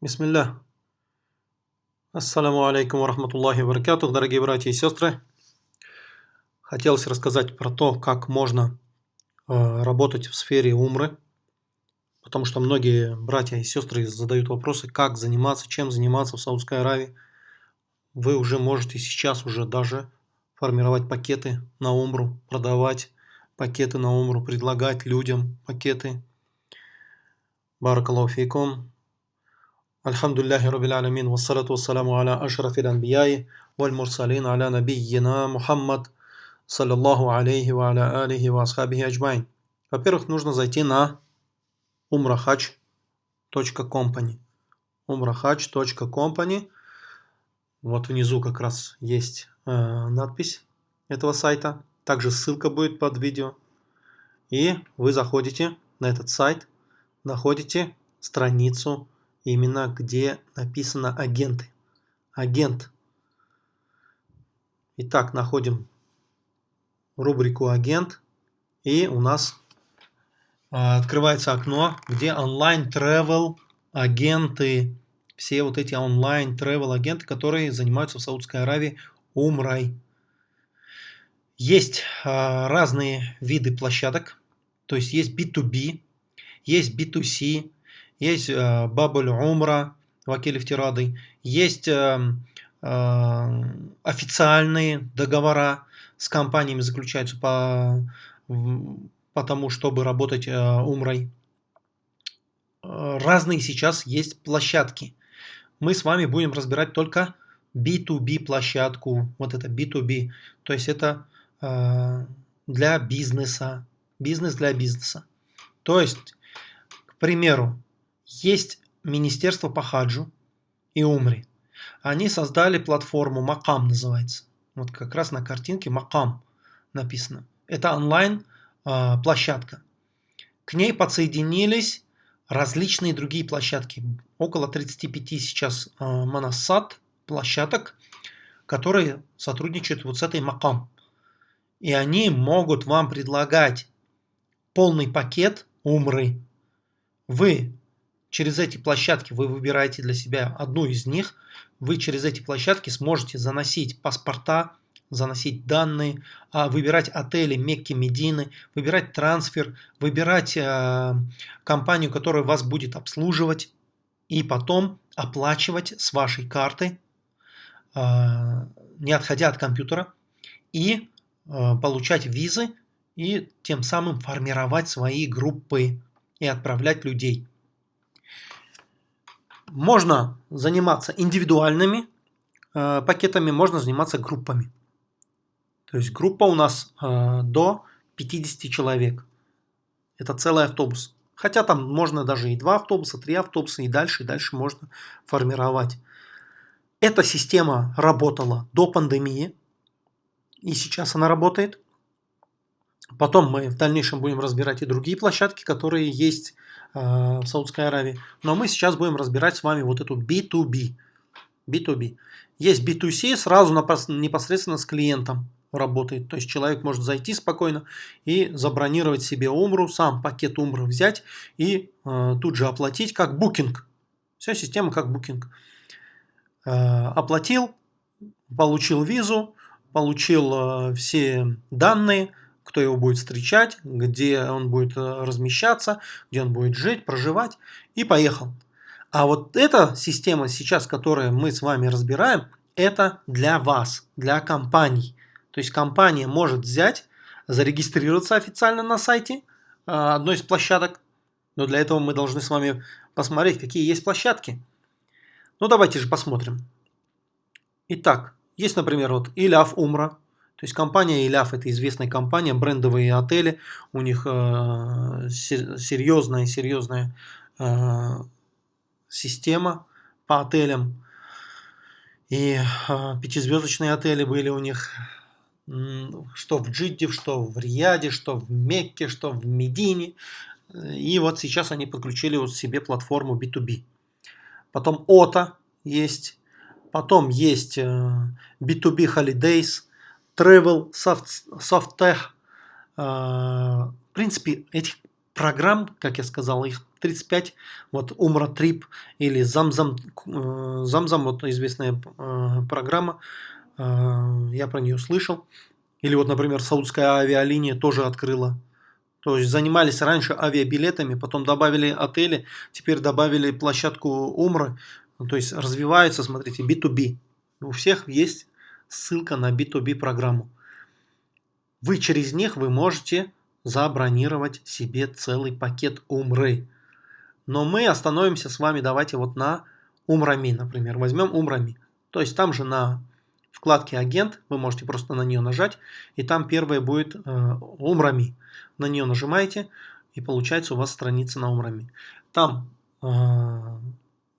Бисмилля. Ассаламу алейкум рахматуллахи баракатух, дорогие братья и сестры. Хотелось рассказать про то, как можно э, работать в сфере умры, потому что многие братья и сестры задают вопросы, как заниматься, чем заниматься в Саудской Аравии. Вы уже можете сейчас уже даже формировать пакеты на умру, продавать пакеты на умру, предлагать людям пакеты. Elhamdülillahi Rabbil alemin ve salatu ve selamu ala aşrafil enbiyayı vel mursalin ala nebiyyina Muhammed sallallahu aleyhi ve ala alihi. Во-первых, нужно зайти на umrahaj.company. umrahaj.company. Вот внизу как раз есть э, надпись этого сайта. Также ссылка будет под видео. И вы заходите на этот сайт, находите страницу именно где написано агенты. Агент. Итак, находим рубрику агент. И у нас а, открывается окно, где онлайн travel агенты. Все вот эти онлайн travel агенты, которые занимаются в Саудской Аравии умрой. Есть а, разные виды площадок. То есть есть B2B, есть B2C, есть э, Бабуль Умра, Вакиль Втирады, есть э, э, официальные договора с компаниями заключаются по, по тому, чтобы работать Умрой. Разные сейчас есть площадки. Мы с вами будем разбирать только B2B площадку, вот это B2B, то есть это для бизнеса, бизнес для бизнеса. То есть, к примеру, есть Министерство по хаджу и умре. Они создали платформу Макам называется. Вот как раз на картинке Макам написано. Это онлайн э, площадка. К ней подсоединились различные другие площадки. Около 35 сейчас э, моносад площадок, которые сотрудничают вот с этой Макам. И они могут вам предлагать полный пакет умры. Вы Через эти площадки вы выбираете для себя одну из них. Вы через эти площадки сможете заносить паспорта, заносить данные, а, выбирать отели Мекки, Медины, выбирать трансфер, выбирать э, компанию, которая вас будет обслуживать, и потом оплачивать с вашей карты, э, не отходя от компьютера, и получать визы, и тем самым формировать свои группы и отправлять людей. Можно заниматься индивидуальными э, пакетами, можно заниматься группами. То есть группа у нас э, до 50 человек. Это целый автобус. Хотя там можно даже и два автобуса, три автобуса, и дальше, и дальше можно формировать. Эта система работала до пандемии, и сейчас она работает. Потом мы в дальнейшем будем разбирать и другие площадки, которые есть в Саудской Аравии. Но мы сейчас будем разбирать с вами вот эту B2B. B2B. Есть B2C, сразу непосредственно с клиентом работает. То есть человек может зайти спокойно и забронировать себе умру, сам пакет умры взять и э, тут же оплатить как букинг. Вся система как букинг. Э, оплатил, получил визу, получил э, все данные, кто его будет встречать, где он будет э, размещаться, где он будет жить, проживать, и поехал. А вот эта система сейчас, которую мы с вами разбираем, это для вас, для компаний. То есть компания может взять, зарегистрироваться официально на сайте э, одной из площадок, но для этого мы должны с вами посмотреть, какие есть площадки. Ну давайте же посмотрим. Итак, есть, например, вот Иляв Умра, то есть компания Иляф это известная компания, брендовые отели, у них э, серьезная серьезная э, система по отелям. И э, пятизвездочные отели были у них что в Джидде, что в Рияде, что в Мекке, что в Медине. И вот сейчас они подключили вот себе платформу B2B. Потом OTA есть, потом есть B2B Holidays – Travel, Soft, Softtech. А, в принципе, этих программ, как я сказал, их 35, вот Умра Трип или Замзам, э, Замзам, вот известная э, программа, э, я про нее слышал. Или вот, например, Саудская авиалиния тоже открыла. То есть занимались раньше авиабилетами, потом добавили отели, теперь добавили площадку Умры. То есть развивается, смотрите, B2B. У всех есть ссылка на B2B программу. Вы через них вы можете забронировать себе целый пакет Умры. Но мы остановимся с вами, давайте вот на Умрами, например. Возьмем Умрами. То есть там же на вкладке «Агент» вы можете просто на нее нажать, и там первое будет э, Умрами. На нее нажимаете, и получается у вас страница на Умрами. Там э,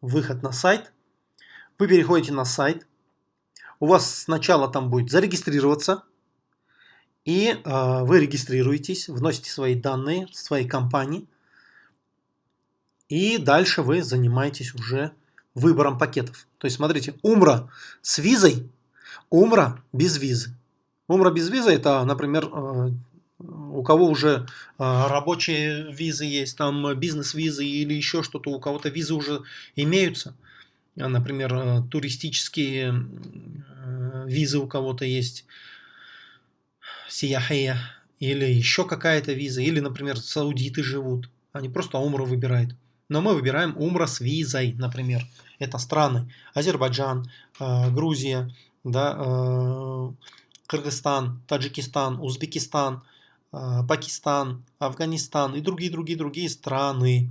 выход на сайт. Вы переходите на сайт. У вас сначала там будет зарегистрироваться, и э, вы регистрируетесь, вносите свои данные, своей компании. И дальше вы занимаетесь уже выбором пакетов. То есть, смотрите, Умра с визой, Умра без визы. Умра без визы это, например, э, у кого уже э, рабочие визы есть, там бизнес-визы или еще что-то, у кого-то визы уже имеются. Например, э, туристические визы у кого-то есть сияхия, или еще какая-то виза, или, например, саудиты живут. Они просто умру выбирают. Но мы выбираем умра с визой, например. Это страны. Азербайджан, э, Грузия, да, э, Кыргызстан, Таджикистан, Узбекистан, э, Пакистан, Афганистан и другие-другие-другие страны.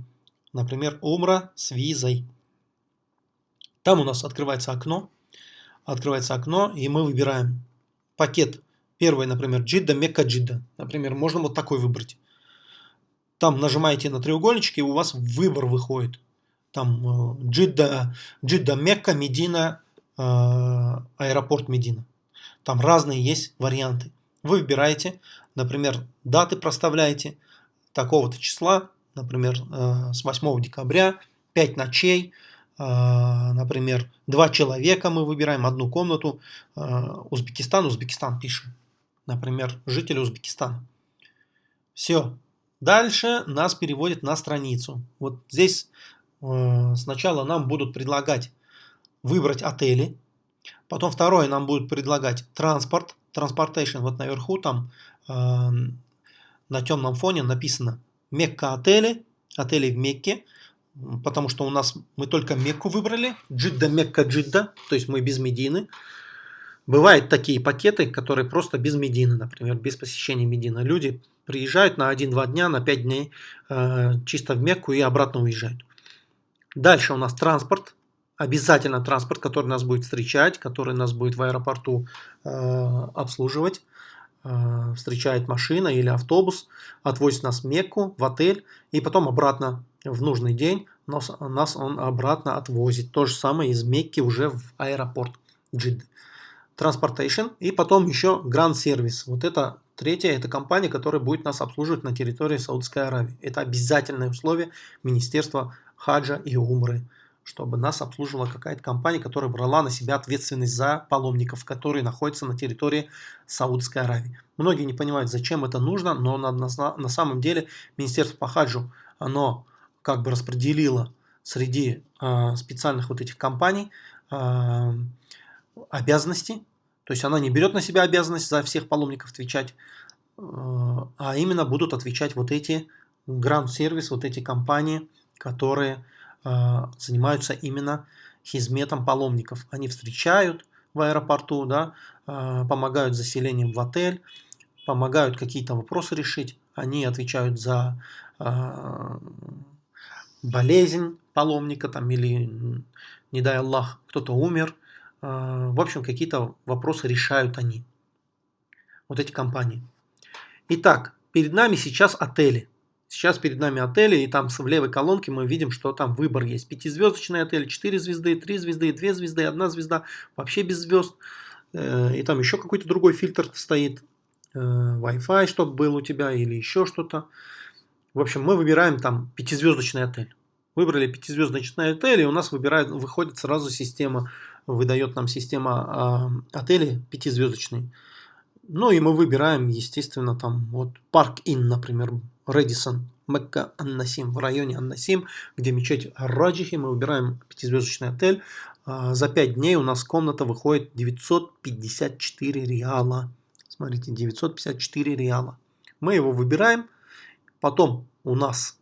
Например, умра с визой. Там у нас открывается окно. Открывается окно, и мы выбираем пакет Первый, например, Джидда, Мекка, Джидда. Например, можно вот такой выбрать. Там нажимаете на треугольнички, и у вас выбор выходит. Там э, Джидда, Джидда, Мекка, Медина, э, аэропорт Медина. Там разные есть варианты. Вы выбираете, например, даты проставляете такого-то числа, например, э, с 8 декабря, 5 ночей, например, два человека мы выбираем, одну комнату, Узбекистан, Узбекистан пишем например, жители Узбекистана. Все. Дальше нас переводит на страницу. Вот здесь э, сначала нам будут предлагать выбрать отели. Потом второе нам будут предлагать транспорт. Transportation. Вот наверху там э, на темном фоне написано Мекка отели. Отели в Мекке. Потому что у нас мы только Мекку выбрали. Джидда, Мекка, Джидда. То есть мы без Медины. Бывают такие пакеты, которые просто без Медины, например, без посещения Медины. Люди приезжают на 1-2 дня, на 5 дней э, чисто в Мекку и обратно уезжают. Дальше у нас транспорт. Обязательно транспорт, который нас будет встречать, который нас будет в аэропорту э, обслуживать. Э, встречает машина или автобус, отвозит нас в Мекку, в отель и потом обратно в нужный день нас, нас он обратно отвозит. То же самое из Мекки уже в аэропорт Джидды. Transportation и потом еще Grand Service. Вот это третья, это компания, которая будет нас обслуживать на территории Саудовской Аравии. Это обязательное условие Министерства Хаджа и Умры, чтобы нас обслуживала какая-то компания, которая брала на себя ответственность за паломников, которые находятся на территории Саудовской Аравии. Многие не понимают, зачем это нужно, но на, на, на самом деле Министерство по Хаджу, оно как бы распределило среди э, специальных вот этих компаний э, обязанности, то есть она не берет на себя обязанность за всех паломников отвечать, э, а именно будут отвечать вот эти гранд-сервис, вот эти компании, которые э, занимаются именно хизметом паломников. Они встречают в аэропорту, да, э, помогают заселением в отель, помогают какие-то вопросы решить, они отвечают за болезнь паломника там, или, не дай Аллах, кто-то умер – а, в общем, какие-то вопросы решают они. Вот эти компании. Итак, перед нами сейчас отели. Сейчас перед нами отели, и там в левой колонке мы видим, что там выбор есть. Пятизвездочный отель, 4 звезды, 3 звезды, 2 звезды, 1 звезда, вообще без звезд. Э, и там еще какой-то другой фильтр стоит. Э, Wi-Fi, чтобы был у тебя, или еще что-то. В общем, мы выбираем там пятизвездочный отель. Выбрали пятизвездочный отель, и у нас выбирает, выходит сразу система выдает нам система э, отелей пятизвездочный. Ну и мы выбираем, естественно, там вот Park Inn, например, Редисон. Мекка Аннасим, в районе Аннасим, где мечеть Раджихи, мы выбираем пятизвездочный отель. А, за 5 дней у нас комната выходит 954 реала. Смотрите, 954 реала. Мы его выбираем, потом у нас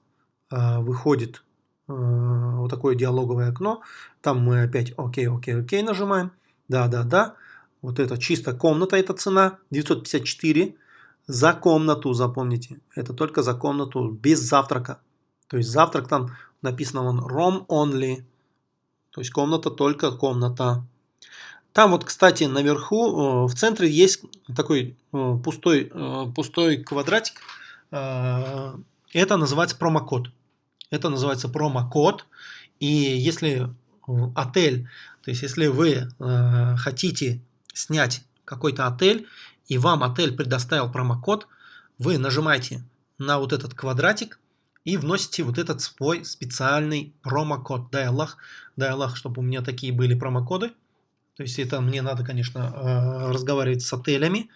э, выходит э, вот такое диалоговое окно, там мы опять окей, окей, окей нажимаем, да, да, да, вот это чисто комната, эта цена, 954 за комнату, запомните, это только за комнату, без завтрака, то есть завтрак там написано он room only, то есть комната только комната. Там вот, кстати, наверху, э, в центре есть такой э, пустой, э, пустой квадратик. Это называется промокод. Это называется промокод. И если отель, то есть если вы хотите снять какой-то отель, и вам отель предоставил промокод, вы нажимаете на вот этот квадратик и вносите вот этот свой специальный промокод. Дай Аллах, дай Аллах, чтобы у меня такие были промокоды. То есть это мне надо, конечно, э, разговаривать с отелями,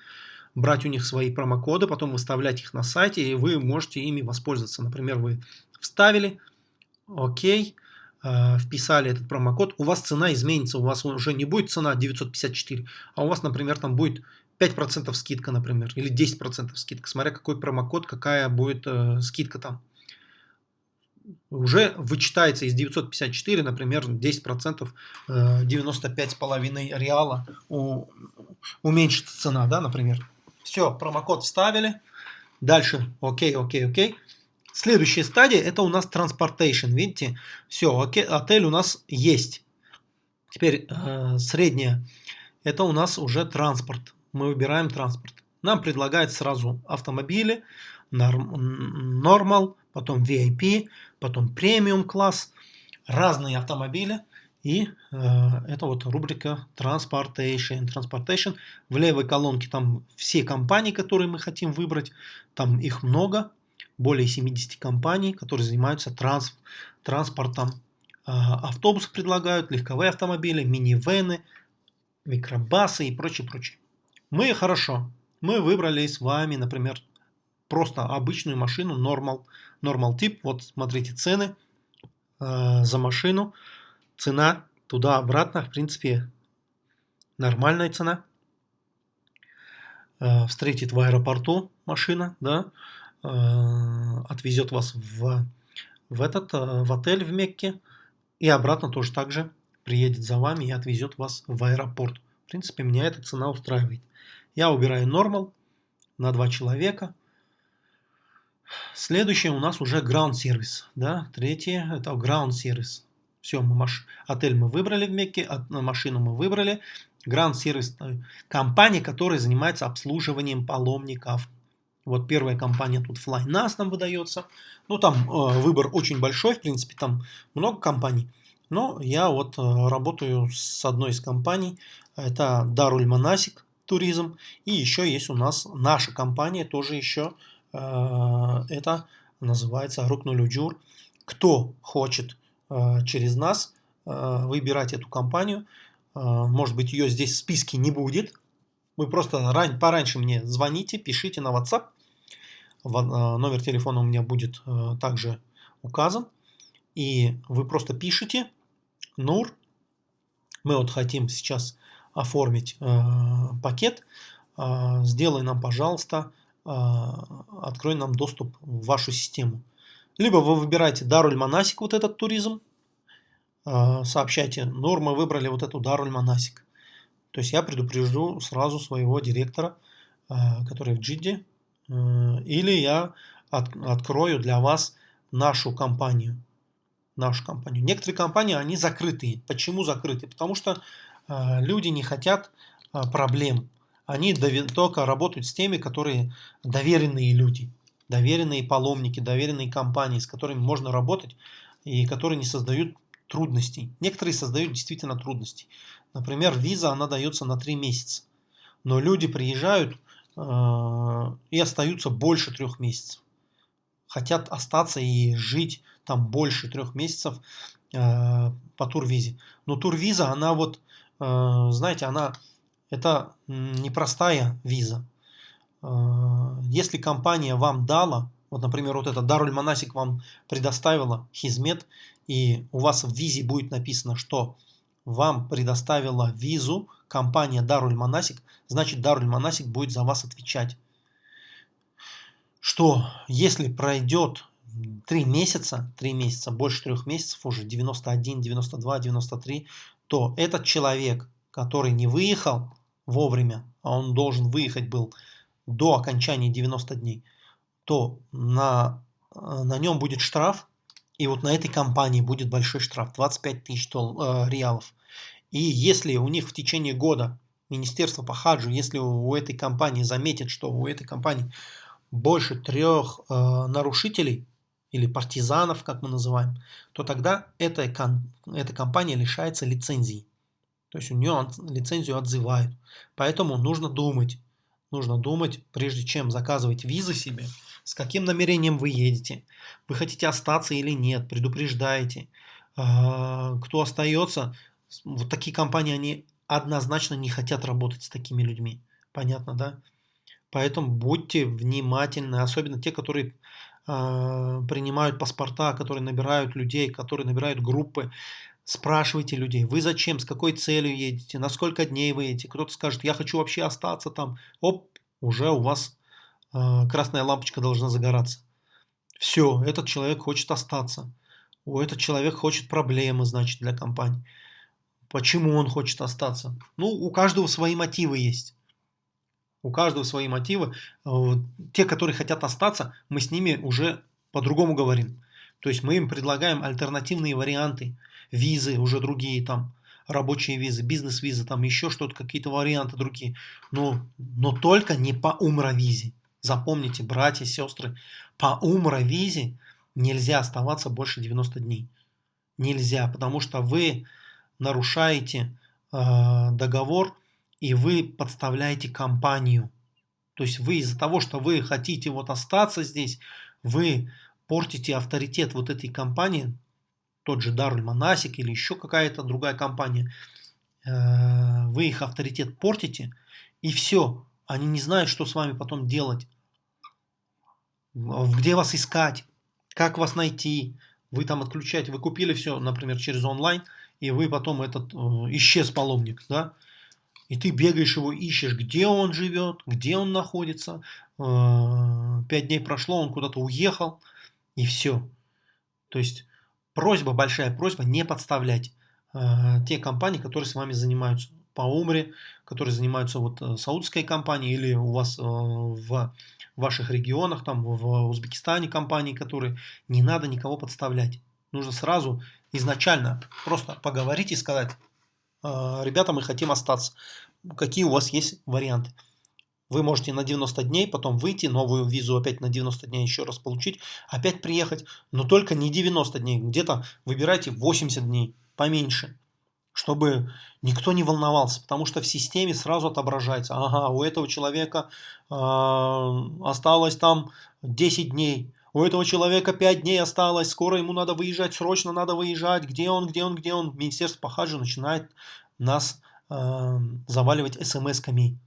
брать у них свои промокоды, потом выставлять их на сайте, и вы можете ими воспользоваться. Например, вы вставили, окей, э, вписали этот промокод, у вас цена изменится, у вас уже не будет цена 954, а у вас, например, там будет 5% скидка, например, или 10% скидка, смотря какой промокод, какая будет э, скидка там уже вычитается из 954, например, 10%, 95,5 реала уменьшится цена, да, например. Все, промокод вставили. Дальше, окей, окей, окей. Следующая стадия, это у нас transportation. Видите, все, окей, отель у нас есть. Теперь э, средняя, это у нас уже транспорт. Мы выбираем транспорт. Нам предлагают сразу автомобили, нормал, потом VIP, потом премиум класс, разные автомобили. И э, это вот рубрика Transportation. Transportation. В левой колонке там все компании, которые мы хотим выбрать. Там их много. Более 70 компаний, которые занимаются транс, транспортом. Э, автобусы предлагают, легковые автомобили, минивены, микробасы и прочее, прочее. Мы хорошо. Мы выбрали с вами, например, просто обычную машину, нормал, нормал тип. Вот смотрите цены э, за машину. Цена туда-обратно, в принципе, нормальная цена. Э, встретит в аэропорту машина, да, э, отвезет вас в, в этот, э, в отель в Мекке. И обратно тоже так же приедет за вами и отвезет вас в аэропорт. В принципе, меня эта цена устраивает. Я убираю нормал на два человека. Следующее у нас уже ground сервис. Да? Третье это ground сервис. Все, мы маш... отель мы выбрали в Мекке, машину мы выбрали. Ground сервис э, компания, которая занимается обслуживанием паломников. Вот первая компания тут FlyNAS нам выдается. Ну там э, выбор очень большой, в принципе там много компаний. Но я вот э, работаю с одной из компаний. Это Darul Manasik Туризм. И еще есть у нас наша компания, тоже еще Э, это называется Рукнулюджур. Кто хочет э, через нас э, выбирать эту компанию, может быть ее здесь в списке не будет, вы просто ран, пораньше мне звоните, пишите на WhatsApp. Номер телефона у меня будет также указан. И вы просто пишите Нур. Мы вот хотим сейчас оформить пакет. Сделай нам, пожалуйста, а, открой нам доступ в вашу систему. Либо вы выбираете Даруль Манасик, вот этот туризм, а, сообщайте, нормы выбрали вот эту Даруль Манасик. То есть я предупрежду сразу своего директора, а, который в Джидде, или я от, открою для вас нашу компанию. Нашу компанию. Некоторые компании, они закрытые. Почему закрытые? Потому что люди не хотят проблем они только работают с теми, которые доверенные люди, доверенные паломники, доверенные компании, с которыми можно работать и которые не создают трудностей. Некоторые создают действительно трудности. Например, виза, она дается на 3 месяца. Но люди приезжают э, и остаются больше трех месяцев. Хотят остаться и жить там больше трех месяцев э, по турвизе. Но турвиза, она вот, э, знаете, она это непростая виза. Э, если компания вам дала вот, например, вот это Даруль Манасик вам предоставила хизмет, и у вас в визе будет написано, что вам предоставила визу компания Даруль Манасик, значит Даруль Манасик будет за вас отвечать. Что если пройдет 3 месяца, 3 месяца, больше 3 месяцев уже, 91, 92, 93, то этот человек, который не выехал вовремя, а он должен выехать был до окончания 90 дней, то на, э, на нем будет штраф, и вот на этой компании будет большой штраф, 25 тысяч э, реалов. И если у них в течение года Министерство по хаджу, если у этой компании заметит, что у этой компании больше трех э, нарушителей или партизанов, как мы называем, то тогда эта, эта компания лишается лицензии. То есть у нее лицензию отзывают. Поэтому нужно думать. Нужно думать, прежде чем заказывать визы себе, с каким намерением вы едете. Вы хотите остаться или нет, предупреждаете. А, кто остается, вот такие компании, они однозначно не хотят работать с такими людьми. Понятно, да? Поэтому будьте внимательны, особенно те, которые э, принимают паспорта, которые набирают людей, которые набирают группы. Спрашивайте людей, вы зачем, с какой целью едете, на сколько дней вы едете. Кто-то скажет, я хочу вообще остаться там. Оп, уже у вас э, красная лампочка должна загораться. Все, этот человек хочет остаться. У этот человек хочет проблемы, значит, для компании. Почему он хочет остаться? Ну, у каждого свои мотивы есть. У каждого свои мотивы. Те, которые хотят остаться, мы с ними уже по-другому говорим. То есть мы им предлагаем альтернативные варианты. Визы уже другие там, рабочие визы, бизнес-визы, там еще что-то, какие-то варианты другие. Но, но только не по умровизе. Запомните, братья, сестры, по умровизе нельзя оставаться больше 90 дней. Нельзя, потому что вы нарушаете э, договор и вы подставляете компанию. То есть вы из-за того, что вы хотите вот остаться здесь, вы портите авторитет вот этой компании, тот же Даруль Манасик или еще какая-то другая компания, э, вы их авторитет портите, и все, они не знают, что с вами потом делать, где вас искать, как вас найти, вы там отключаете, вы купили все, например, через онлайн, и вы потом этот э, исчез паломник, да, и ты бегаешь его, ищешь, где он живет, где он находится, э, пять дней прошло, он куда-то уехал, и все. То есть просьба, большая просьба не подставлять э, те компании, которые с вами занимаются по умре, которые занимаются вот э, саудской компанией или у вас э, в ваших регионах, там в Узбекистане компании, которые не надо никого подставлять. Нужно сразу изначально просто поговорить и сказать, «А, ребята, мы хотим остаться. Какие у вас есть варианты? Вы можете на 90 дней потом выйти, новую визу опять на 90 дней еще раз получить, опять приехать, но только не 90 дней, где-то выбирайте 80 дней, поменьше, чтобы никто не волновался, потому что в системе сразу отображается, ага, у этого человека э, осталось там 10 дней, у этого человека 5 дней осталось, скоро ему надо выезжать, срочно надо выезжать, где он, где он, где он. Министерство по начинает нас э, заваливать смс-ками.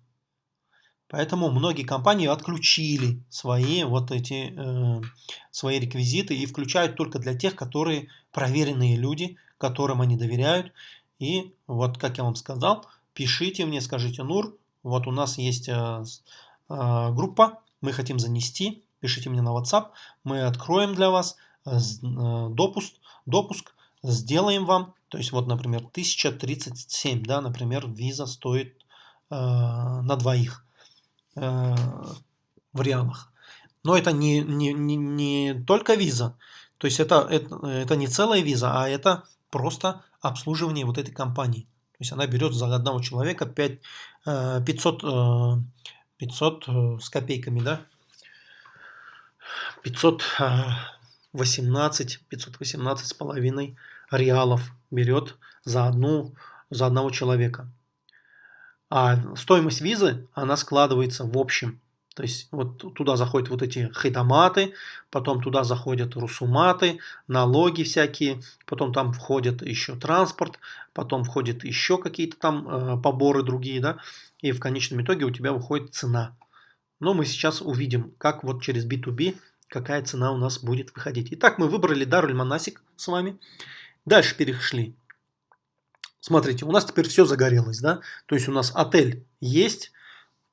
Поэтому многие компании отключили свои вот эти э, свои реквизиты и включают только для тех, которые проверенные люди, которым они доверяют. И вот, как я вам сказал, пишите мне, скажите, Нур, вот у нас есть э, э, группа, мы хотим занести пишите мне на WhatsApp, мы откроем для вас э, э, допуск, допуск сделаем вам, то есть вот, например, 1037, да, например, виза стоит э, на двоих э, в. Но это не, не, не, не только виза, то есть это, это, это не целая виза, а это просто обслуживание вот этой компании. То есть она берет за одного человека 5, 500, 500 с копейками, да, 518, 518 с половиной реалов берет за, одну, за одного человека. А стоимость визы, она складывается в общем. То есть вот туда заходят вот эти хайтаматы, потом туда заходят русуматы, налоги всякие, потом там входит еще транспорт, потом входит еще какие-то там э, поборы другие, да, и в конечном итоге у тебя выходит цена. Но мы сейчас увидим, как вот через B2B какая цена у нас будет выходить. Итак, мы выбрали Даруль Манасик с вами. Дальше перешли. Смотрите, у нас теперь все загорелось, да? То есть у нас отель есть,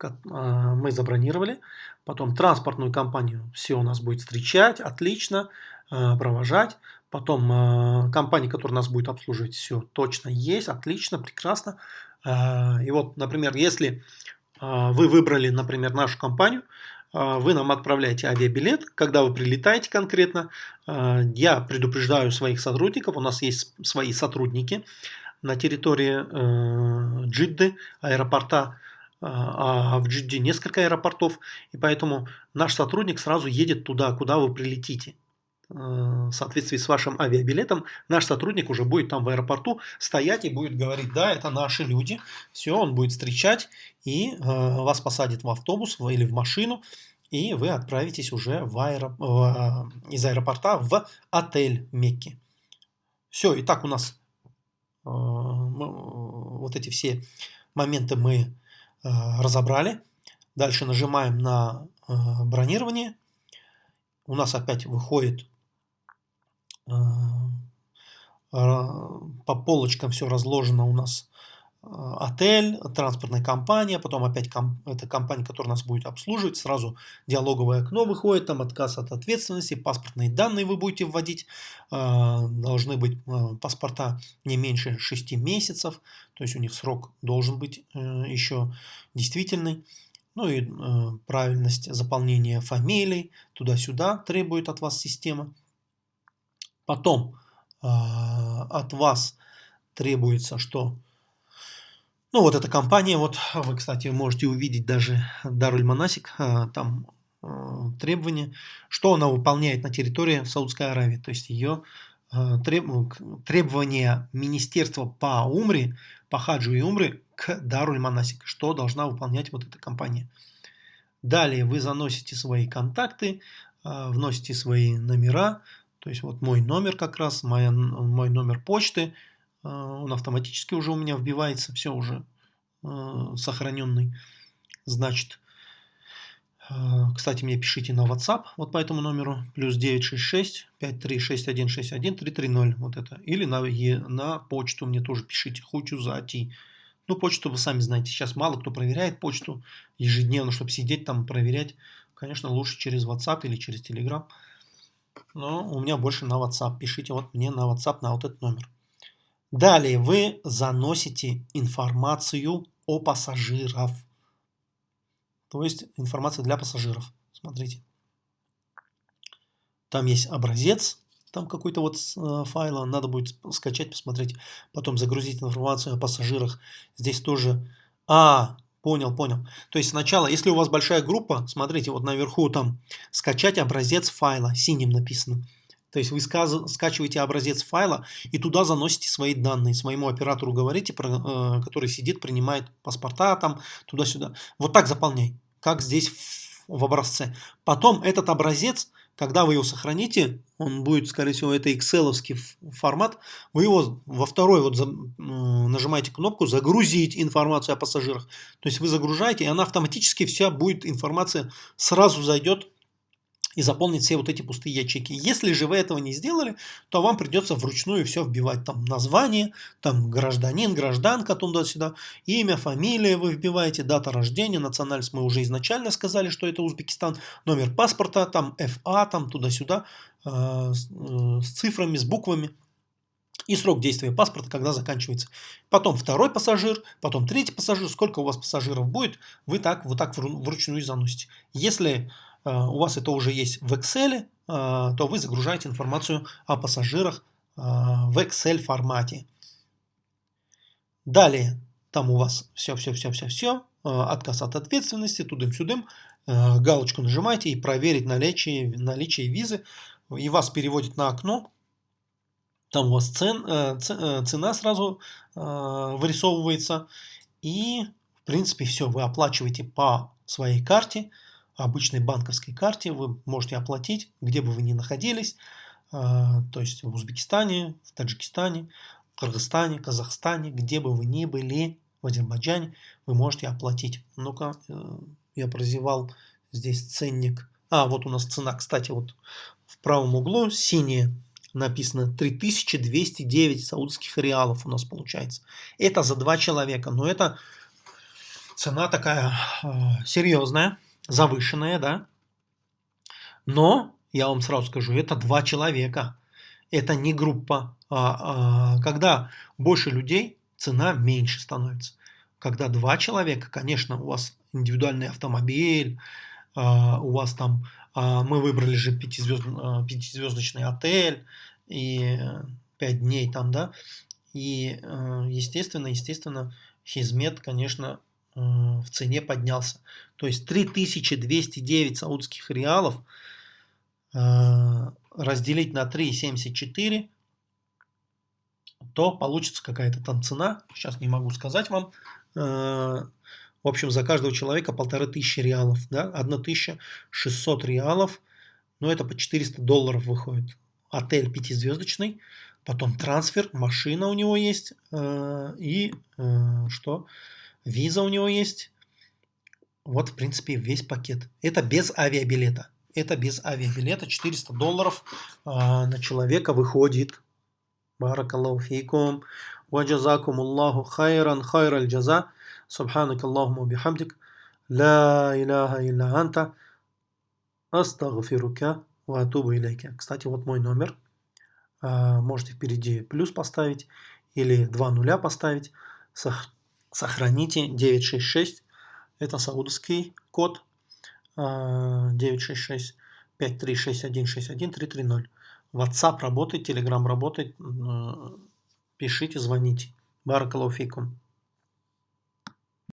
а, мы забронировали. Потом транспортную компанию все у нас будет встречать, отлично, а, провожать. Потом а, компания, которая нас будет обслуживать, все точно есть, отлично, прекрасно. И вот, например, если вы выбрали, например, нашу компанию, вы нам отправляете авиабилет, когда вы прилетаете конкретно, я предупреждаю своих сотрудников, у нас есть свои сотрудники на территории э, Джидды, аэропорта а, а в Джидде несколько аэропортов, и поэтому наш сотрудник сразу едет туда, куда вы прилетите. Э, в соответствии с вашим авиабилетом, наш сотрудник уже будет там в аэропорту стоять и будет говорить, да, это наши люди. Все, он будет встречать и э, вас посадит в автобус или в машину, и вы отправитесь уже в аэро... э, из аэропорта в отель Мекки. Все, и так у нас э, вот эти все моменты мы Э, разобрали. Дальше нажимаем на э, бронирование. У нас опять выходит э, по полочкам все разложено у нас отель, транспортная компания, потом опять ком, это компания, которая нас будет обслуживать, сразу диалоговое окно выходит, там отказ от ответственности, паспортные данные вы будете вводить, должны быть паспорта не меньше 6 месяцев, то есть у них срок должен быть еще действительный. Ну и правильность заполнения фамилий, туда-сюда требует от вас система. Потом от вас требуется, что ну вот эта компания, вот вы, кстати, можете увидеть даже Даруль Манасик, а, там а, требования, что она выполняет на территории Саудской Аравии. То есть ее а, требования Министерства по Умре, по Хаджу и Умре к Даруль Манасик, что должна выполнять вот эта компания. Далее вы заносите свои контакты, вносите свои номера, то есть вот мой номер как раз, мой, мой номер почты – а, он автоматически уже у меня вбивается, все уже а, сохраненный. Значит, а, кстати, мне пишите на WhatsApp, вот по этому номеру, плюс 966 536161 330, вот это. Или на, на почту мне тоже пишите, хочу зайти. Ну, почту вы сами знаете, сейчас мало кто проверяет почту ежедневно, чтобы сидеть там проверять. Конечно, лучше через WhatsApp или через Telegram. Но у меня больше на WhatsApp. Пишите вот мне на WhatsApp на вот этот номер. Далее вы заносите информацию о пассажиров. То есть информация для пассажиров. Смотрите. Там есть образец, там какой-то вот э, файла, надо будет скачать, посмотреть, потом загрузить информацию о пассажирах. Здесь тоже... А, понял, понял. То есть сначала, если у вас большая группа, смотрите, вот наверху там скачать образец файла, синим написано. То есть вы скачиваете образец файла и туда заносите свои данные. Своему оператору говорите, э, который сидит, принимает паспорта там туда-сюда. Вот так заполняй, как здесь в образце. Потом этот образец, когда вы его сохраните, он будет, скорее всего, это excel формат, вы его во второй вот нажимаете кнопку «Загрузить информацию о пассажирах». То есть вы загружаете, и она автоматически вся будет информация сразу зайдет и заполнить все вот эти пустые ячейки. Если же вы этого не сделали, то вам придется вручную все вбивать. Там название, там гражданин, гражданка, туда-сюда, имя, фамилия вы вбиваете, дата рождения, национальность мы уже изначально сказали, что это Узбекистан, номер паспорта, там ФА, там туда-сюда, э, э, с цифрами, с буквами и срок действия паспорта, когда заканчивается. Потом второй пассажир, потом третий пассажир. Сколько у вас пассажиров будет, вы так вот так вручную заносите. Если у вас это уже есть в Excel, э, то вы загружаете информацию о пассажирах э, в Excel формате. Далее, там у вас все-все-все-все-все, отказ от ответственности, тудым-сюдым, галочку нажимаете и проверить наличие, наличие визы, и вас переводит на окно, там у вас цен, цена сразу вырисовывается, и в принципе все, вы оплачиваете по своей карте, обычной банковской карте вы можете оплатить, где бы вы ни находились, а, то есть в Узбекистане, в Таджикистане, Кыргызстане, Казахстане, где бы вы ни были, в Азербайджане, вы можете оплатить. Ну-ка, э, я прозевал здесь ценник А, вот у нас цена, кстати, вот в правом углу синяя написано 3209 саудских реалов у нас получается. Это за два человека, но это цена такая э, серьезная, завышенная, да. Но, я вам сразу скажу, это два человека. Это не группа. А, а, когда больше людей, цена меньше становится. Когда два человека, конечно, у вас индивидуальный автомобиль, а, у вас там, а, мы выбрали же пятизвезд, а, пятизвездочный отель и пять дней там, да, и естественно, естественно, хизмет, конечно, в цене поднялся. То есть 3209 саудских реалов разделить на 3,74, то получится какая-то там цена, сейчас не могу сказать вам, в общем, за каждого человека полторы тысячи реалов, да, 1600 реалов, ну это по 400 долларов выходит. Отель пятизвездочный, потом трансфер, машина у него есть, э, и э, что, виза у него есть. Вот, в принципе, весь пакет. Это без авиабилета. Это без авиабилета. 400 долларов э, на человека выходит. Баракаллаху фейкум. Ваджазакум Аллаху хайран хайр хайраль джаза. Субханак Аллахуму бихамдик. Ла иляха илля анта. Астагфирука ва атубу илейка. Кстати, вот мой номер. Э, можете впереди плюс поставить или два нуля поставить. Сохраните 966. Это саудовский код. 966 5361 61 330. WhatsApp работает, Telegram работает. Пишите, звоните. Баракалуфикум.